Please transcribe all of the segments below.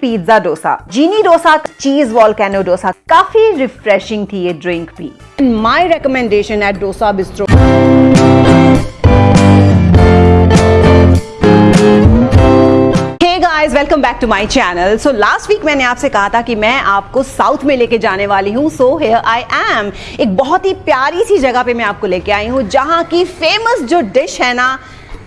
Pizza dosa jini dosa cheese volcano dosa काफ़ी refreshing थी ये ड्रिंक भी my recommendation at Dosa bistro welcome back to my channel so last week मैंने आपसे कहा था कि मैं आपको साउथ में लेके जाने वाली हूँ। सो हेयर आई एम एक बहुत ही प्यारी सी जगह पे मैं आपको लेके आई हूँ, जहाँ की फ़ेमस जो डिश है ना,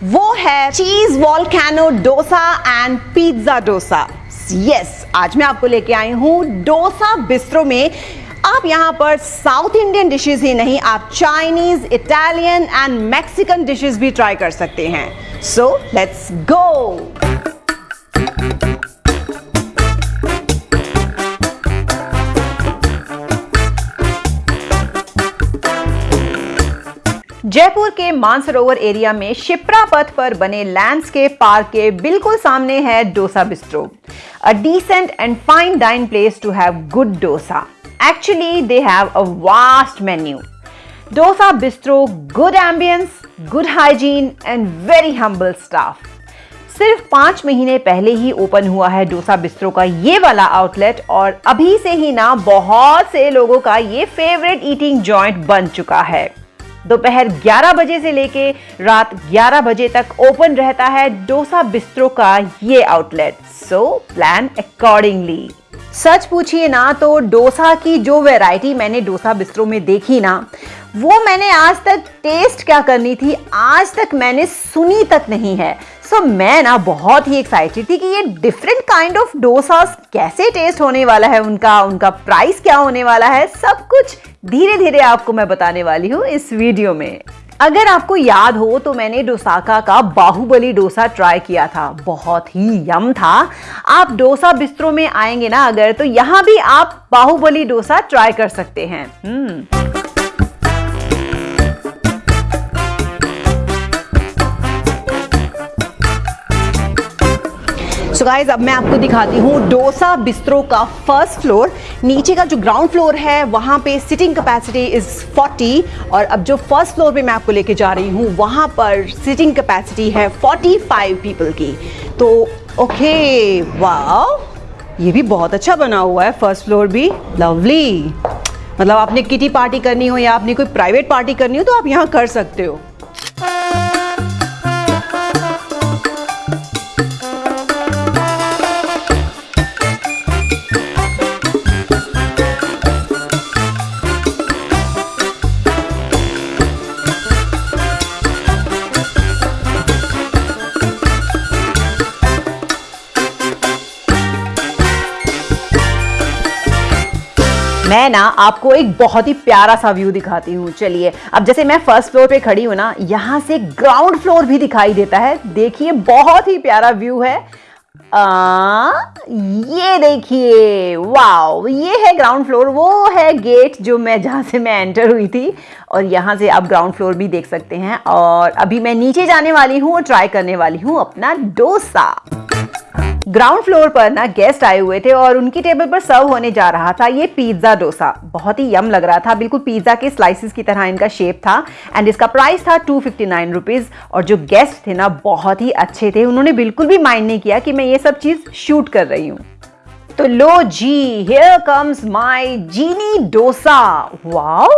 वो है cheese volcano dosa and pizza dosa yes आज मैं आपको लेके आई हूँ डोसा बिस्ट्रो में। आप यहाँ पर साउथ इंडियन डिशेस ही नहीं, आप Chinese Italian and Mexican dishes भी ट्राई कर सकते हैं। सो लेट्स गो जयपुर के मानसरोवर एरिया में शिप्रा पथ पर बने लैंडस्केप पार्क के बिल्कुल सामने है Dosa bistro a decent and fine dine place to have good dosa actually they have a vast menu Dosa bistro good ambience good hygiene and very humble staff सिर्फ़ पाँच महीने पहले ही ओपन हुआ है डोसा बिस्ट्रो का ये वाला आउटलेट और अभी से ही ना बहुत से लोगों का ये फेवरेट ईटिंग जॉइंट बन चुका है। दोपहर 11 बजे से लेके रात 11 बजे तक ओपन रहता है डोसा बिस्ट्रो का ये आउटलेट। सो प्लान अकॉर्डिंगली सच पूछिए ना तो डोसा की जो वैरायटी मैंने डोसा बिस्ट्रो में देखी ना वो मैंने आज तक टेस्ट क्या करनी थी? आज तक मैंने सुनी तक नहीं है। सो so, मैं ना बहुत ही एक्साइटेड थी कि ये डिफरेंट काइंड ऑफ़ डोसा कैसे टेस्ट होने वाला है उनका उनका प्राइस क्या होने वाला है सब कुछ धीरे धीरे आपको मैं बताने वाली हूँ इस वीडियो में। अगर आपको याद हो तो मैंने डोसाका का बाहुबली डोसा ट्राई किया था। बहुत ही यम था। आप डोसा बिस्तरों में आएँगे ना अगर तो यहाँ भी आप बाहुबली डोसा ट्राई कर सकते हैं। सो गाइज़ अब मैं आपको दिखाती हूँ डोसा बिस्त्रो का फ़र्स्ट फ्लोर नीचे का जो ग्राउंड फ्लोर है, वहाँ पे सिटिंग कैपेसिटी इज़ 40 और अब जो फ़र्स्ट फ्लोर पे मैं आपको लेके जा रही हूँ, वहाँ पर सिटिंग कैपेसिटी है 45 पीपल की। तो ओके वाह ये भी बहुत अच्छा बना हुआ है फ़र्स्ट फ्लोर भी। लवली मतलब आपने किटी पार्टी करनी हो या आपने कोई प्राइवेट पार्टी करनी हो तो आप यहाँ कर सकते हो। मैं ना आपको एक बहुत ही प्यारा सा व्यू दिखाती हूँ। चलिए अब जैसे मैं फ़र्स्ट फ्लोर पे खड़ी हूँ ना यहाँ से ग्राउंड फ्लोर भी दिखाई देता है। देखिए बहुत ही प्यारा व्यू है। आ, ये देखिए वाओ ये है ग्राउंड फ्लोर वो है गेट जो मैं जहाँ से मैं एंटर हुई थी। और यहाँ से आप ग्राउंड फ्लोर भी देख सकते हैं। और अभी मैं नीचे जाने वाली हूँ और ट्राई करने वाली हूँ अपना डोसा। ग्राउंड फ्लोर पर ना गेस्ट आए हुए थे और उनकी टेबल पर सर्व होने जा रहा था ये पिज्जा डोसा। बहुत ही यम लग रहा था। बिल्कुल पिज्जा के स्लाइसिस की तरह इनका शेप था एंड इसका प्राइस था टू फिफ्टी नाइन रुपीज़ और जो गेस्ट थे ना बहुत ही अच्छे थे। उन्होंने बिल्कुल भी माइंड नहीं किया कि मैं ये सब चीज़ शूट कर रही हूँ। तो लो जी here comes my jini dosa. Wow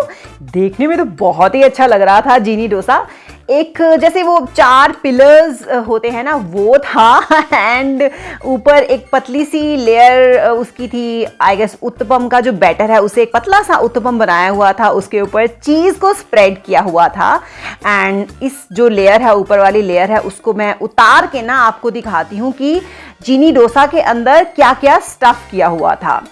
देखने में तो बहुत ही अच्छा लग रहा था जीनी डोसा। एक, जैसे वो चार पिलर्स होते हैं ना, वो था एंड ऊपर एक पतली सी लेयर उसकी थी आई गेस उत्तपम का जो बैटर है, उसे एक पतला सा उत्तपम बनाया हुआ था, उसके ऊपर चीज़ को स्प्रेड किया हुआ था एंड इस जो लेयर है, ऊपर वाली लेयर है, उसको मैं उतार के ना आपको दिखाती हूँ कि चीनी डोसा के अंदर क्या क्या स्टफ़ किया हुआ था।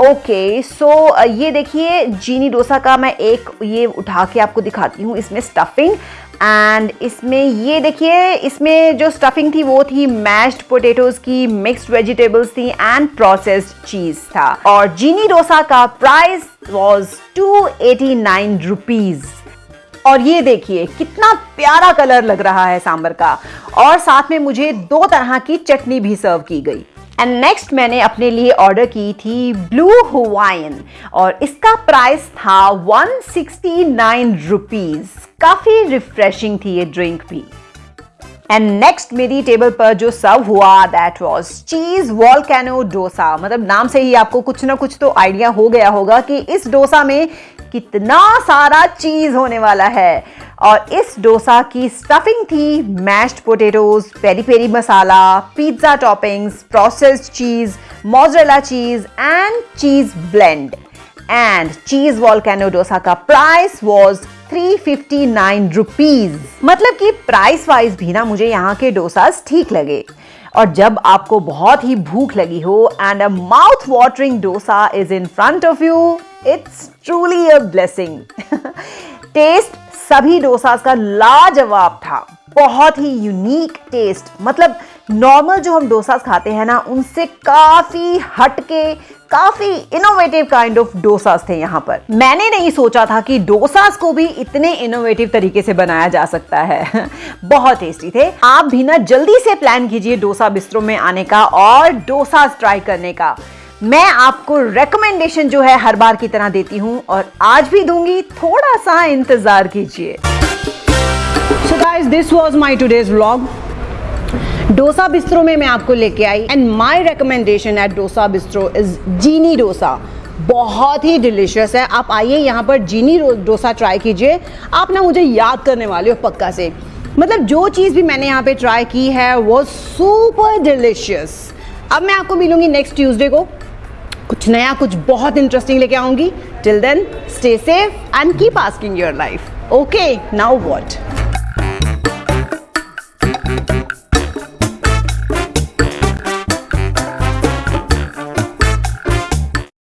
ओके सो ये देखिए जीनी डोसा का मैं एक ये उठा के आपको दिखाती हूँ, इसमें स्टफिंग एंड इसमें ये देखिए, इसमें जो स्टफिंग थी वो थी मैश्ड पोटेटोज की मिक्स्ड वेजिटेबल्स थी एंड प्रोसेस्ड चीज़ था। और जीनी डोसा का price was two eighty nine rupees और ये देखिए, कितना प्यारा कलर लग रहा है सांबर का। और साथ में मुझे दो तरह की चटनी भी सर्व की गई। एंड नेक्स्ट मैंने अपने लिए ऑर्डर की थी ब्लू हुवाइन और इसका प्राइस था वन सिक्सटी काफ़ी रिफ्रेशिंग थी ये ड्रिंक भी। एंड नेक्स्ट मेरी टेबल पर जो सर्व हुआ that was cheese volcano dosa मतलब नाम से ही आपको कुछ ना कुछ तो आइडिया हो गया होगा कि इस डोसा में कितना सारा चीज़ होने वाला है। और इस डोसा की स्टफिंग थी mashed potatoes peri peri masala pizza toppings processed cheese mozzarella cheese and cheese blend and cheese volcano dosa का प्राइस वॉज़ 359 रुपीज़ मतलब कि प्राइस वाइज भी ना मुझे यहाँ के डोसास ठीक लगे। और जब आपको बहुत ही भूख लगी हो and a mouth watering dosa is in front of you it's truly a blessing taste सभी डोसास का लाजवाब था। बहुत ही यूनिक टेस्ट मतलब नॉर्मल जो हम डोसास खाते हैं ना, उनसे काफ़ी हटके, काफ़ी इनोवेटिव काइंड ऑफ़ डोसास थे यहाँ पर। मैंने नहीं सोचा था कि डोसास को भी इतने इनोवेटिव तरीके से बनाया जा सकता है। बहुत टेस्टी थे। आप भी ना जल्दी से प्लान कीजिए डोसा बिस्तरों में आने का और डोसास ट्राई करने का। मैं आपको रेकमेंडेशन जो है हर बार की तरह देती हूँ और आज भी दूँगी, थोड़ा सा इंतज़ार कीजिए। So guys this was my today's vlog Dosa bistro में मैं आपको लेके आई and my recommendation at Dosa bistro is jini dosa. बहुत ही डिलिशियस है। आप आइए यहाँ पर जीनी डोसा ट्राई कीजिए। आप ना मुझे याद करने वाले हो पक्का से। मतलब जो चीज़ भी मैंने यहाँ पे ट्राई की है, वो सुपर डिलिशियस अब मैं आपको मिलूँगी नेक्स्ट ट्यूसडे को। कुछ नया, कुछ बहुत इंटरेस्टिंग लेके आऊँगी। Till then stay safe and keep asking your life okay now what